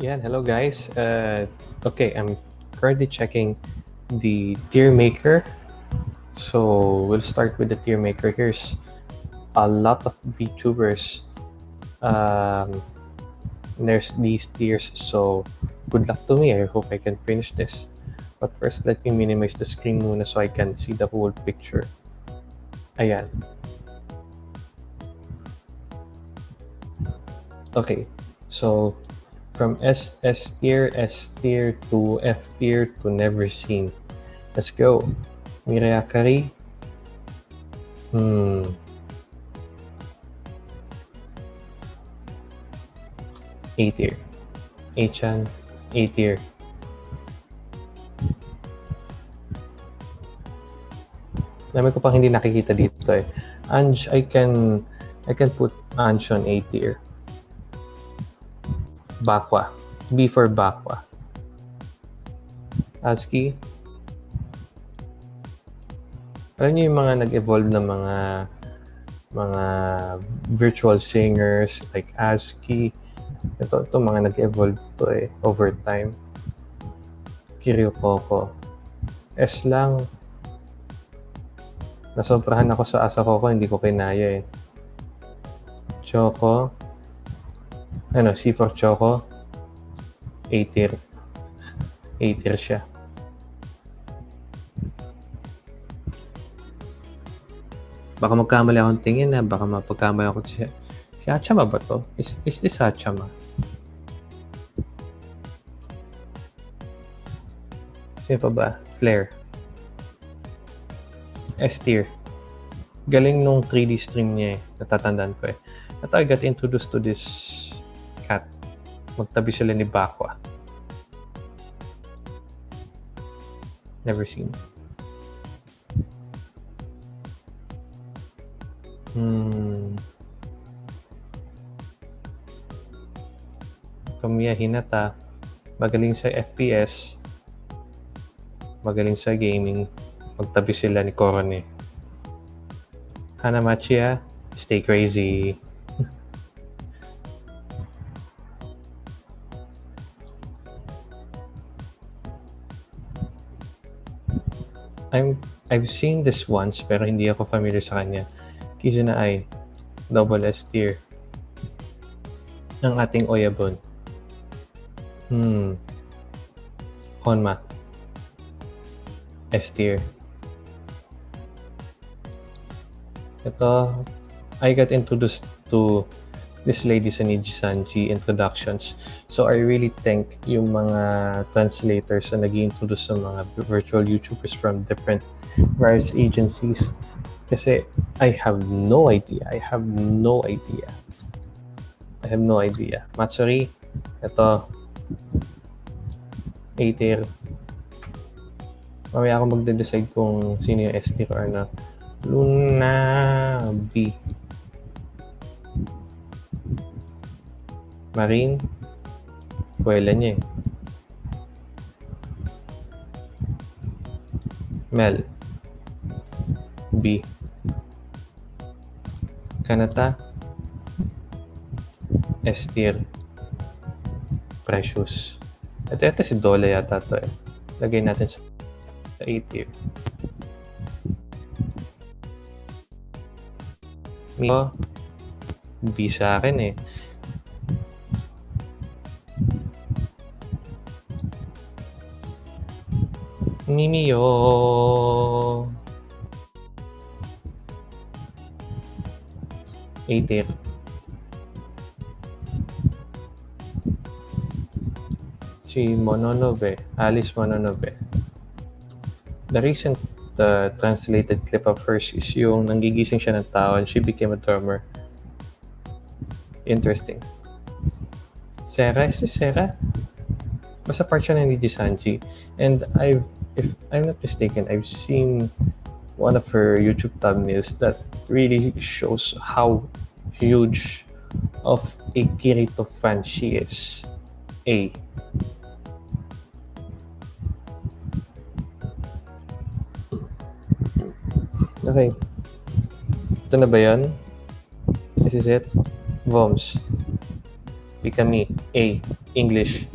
Yeah, hello guys. Uh, okay, I'm currently checking the tier maker. So we'll start with the tier maker. Here's a lot of VTubers. Um, there's these tiers. So good luck to me. I hope I can finish this. But first, let me minimize the screen muna so I can see the whole picture. Ayan. Okay, so from S S tier, S tier to F tier to never seen. Let's go. Miriakari. Hmm. A tier. A-chan, A tier. Dami ko pang hindi nakikita dito eh. Ange, I can I can put Ange on A tier. Bakwa. B for Bakwa. ASCII. Alam niyo yung mga nag-evolve na mga mga virtual singers like ASCII. Ito, ito mga nag-evolve to eh over time. Kiryu Coco. S lang. Nasobrahan ako sa asa ko hindi ko kinaya eh. Choco. Ano, C for Choco. A tier. A tier siya. Baka magkamali akong tingin na, baka mapagkamali ako siya. Si Hachama ba to? Is, is this Hachama? Sino pa ba? Flare. S tier. Galing nung 3D stream niya eh. Natatandaan ko eh. At I got introduced to this cat. Magtabi sila ni Bakwa. Never seen. Hmm. Kamiya Hinata. Magaling sa FPS. Magaling sa gaming. Magtabi sila ni Korone. Hanamachiya, stay crazy. I'm I've seen this once pero hindi ako familiar sa kanya. Kizuna Ai, double S tier. Ng ating Oyabon. Hmm. Honma. S tier. Ito, I got introduced to this lady sa Niji-sanji introductions. So I really thank yung mga translators na nag introduce sa mga virtual YouTubers from different various agencies. Kasi I have no idea. I have no idea. I have no idea. Matsuri, ito. A tier. Mamaya ako magde-decide kung sino yung S tier or ano. Luna B. Marine. Kuwela niya eh. Mel. B. Kanata. S tier. Precious. Ito, ito si Dole yata to eh. Lagay natin sa, sa A tier. Mio. B sa akin eh. Mimiyo. A tier. Si Mononobe, Alice Mononobe. The recent uh, translated clip of hers is yung nanggigising siya ng tao and she became a drummer. Interesting. Sarah? Is this Sarah? Basta part siya Niji Sanji. And I've, if I'm not mistaken, I've seen one of her YouTube thumbnails that really shows how huge of a Kirito fan she is. A. Okay. Ito na ba? This is it? Voms. Bikami. A. English.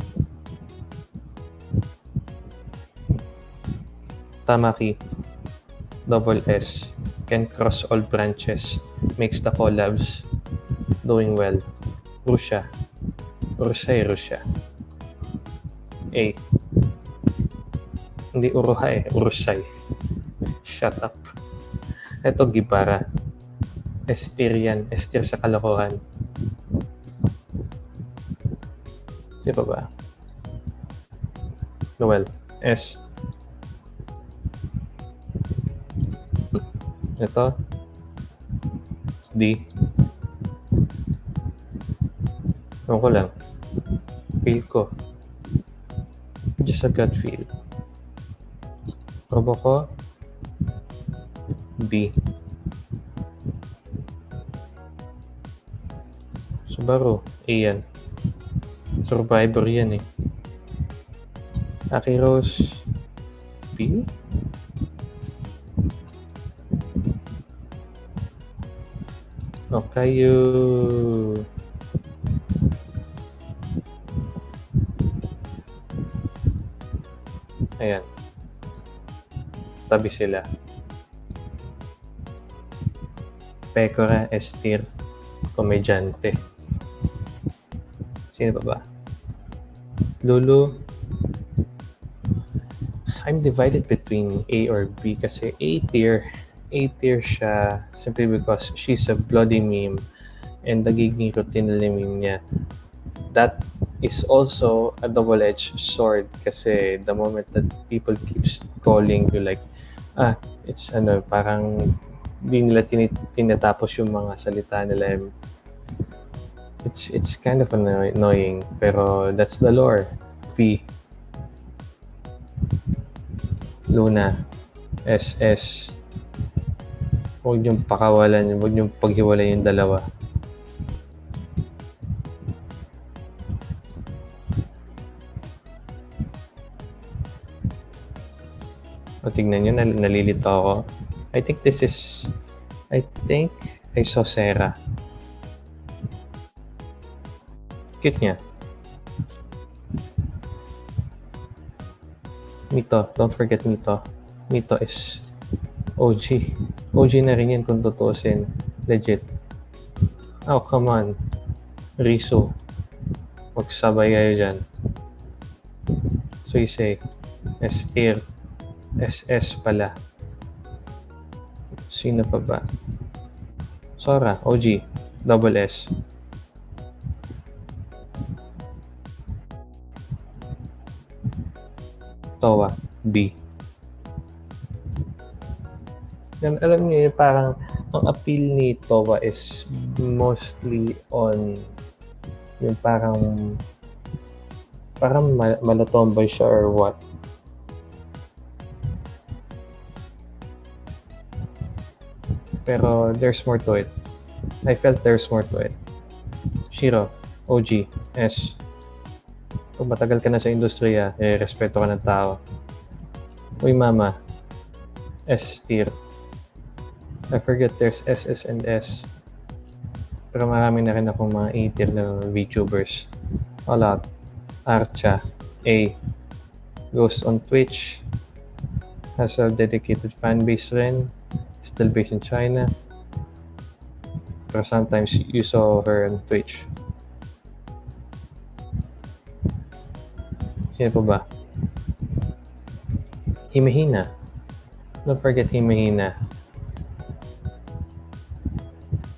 Tamaki. Double S. Can cross all branches. Makes the collabs. Doing well. Russia. Russia Russia. A. Hindi Uruha eh. Urusay. Shut up. Ito, Gibara. Estir yan. Estir sa kalokohan. Sino ba? Noel. S. Ito. D. Ewan ko lang. Feel ko. Just a gut feel. Robo ko. B. Subaru. A yan. Survivor yan eh. Aki Rose. B? Okayu. Ayan. Tabi sila. Pecora Estir. Komedyante. Sino pa ba? Lulu. I'm divided between A or B kasi A tier. A tier siya simply because she's a bloody meme and nagiging routine na meme niya. That is also a double-edged sword kasi the moment that people keeps calling you like ah it's ano parang di nila tin- tinatapos yung mga salita nila. It's it's kind of anno- annoying pero that's the lore. P. Luna. SS huwag niyong pakawalan huwag niyong paghiwalay yung dalawa O, tignan nyo, nal- nalilito ako. I think this is, I think, I saw Sarah. Cute niya. Mito, don't forget Mito. Mito is OG. OG na rin yan kung tutuusin. Legit. Oh, come on. Riso. Magsabay kayo dyan. Say, Estir. SS pala. Sino pa ba? Sora, OG, double S. Towa, B. Yan, alam niyo, parang ang appeal ni Towa is mostly on yung parang parang mal- malatomboy siya or what. Pero there's more to it. I felt there's more to it. Shiro, OG, S. Kung matagal ka na sa industriya, eh, respeto ka ng tao. Uy, mama. S tier. I forget there's SS and S. Pero marami na rin akong mga A tier na VTubers. A lot. Archa. A. Goes on Twitch. Has a dedicated fan base rin still based in China. Pero sometimes you saw her on Twitch. Sino pa ba? Himahina. Don't forget Himahina.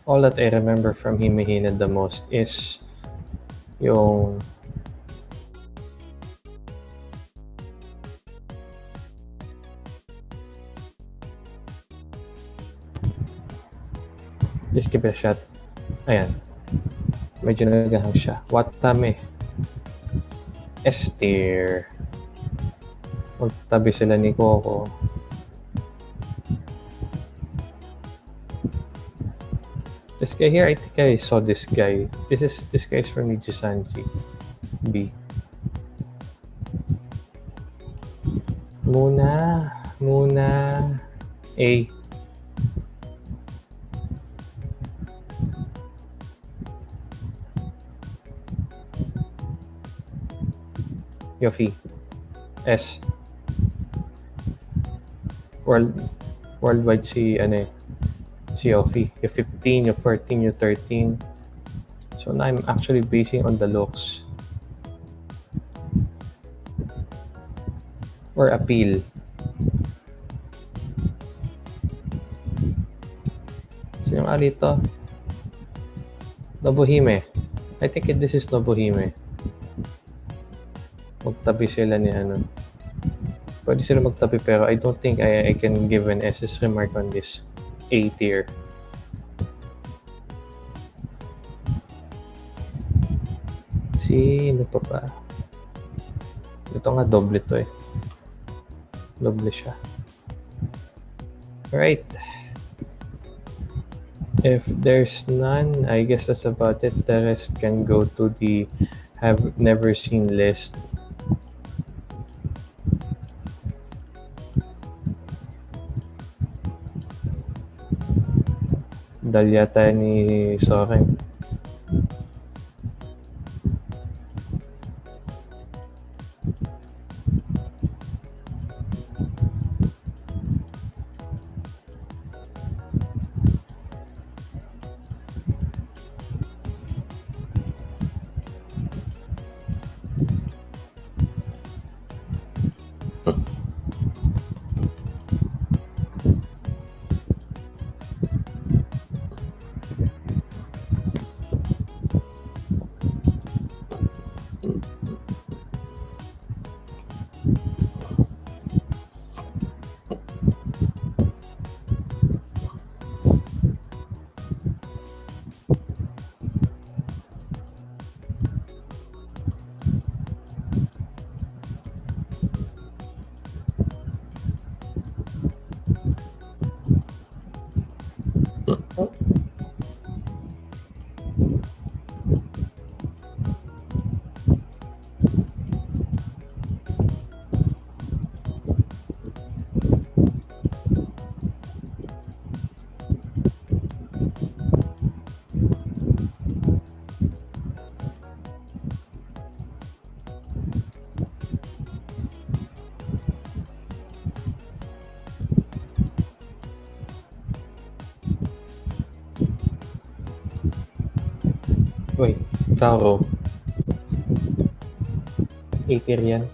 All that I remember from Himahina the most is yung Just give it a shot. Ayan. Medyo nagahang siya. Watame. S-tier. Magtabi sila ni Coco. This guy here, I think I saw this guy. This is this guy is from Nijisanji. B. Muna. Muna. A. Yofi. S. World, worldwide si, ano eh, Yofi. Yung 15, yung 14, yung 13. So now I'm actually basing on the looks. Or appeal. Sino nga dito? Nobuhime. I think this is Nobuhime. Magtabi sila ni ano. Pwede sila magtabi pero I don't think I, I can give an SS remark on this A tier. Sino pa ba? Ito nga doble to eh. Doble siya. Alright. If there's none, I guess that's about it. The rest can go to the have never seen list. Dahil yata ni Soren. 论。Karo. 80 yan.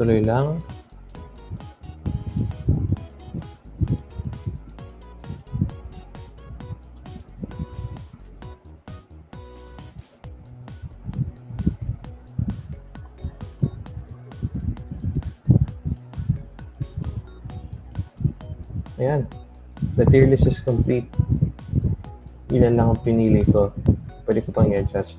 Tuloy lang. Ayan. The tier list is complete. Ilan lang ang pinili ko. Pwede ko pang i-adjust.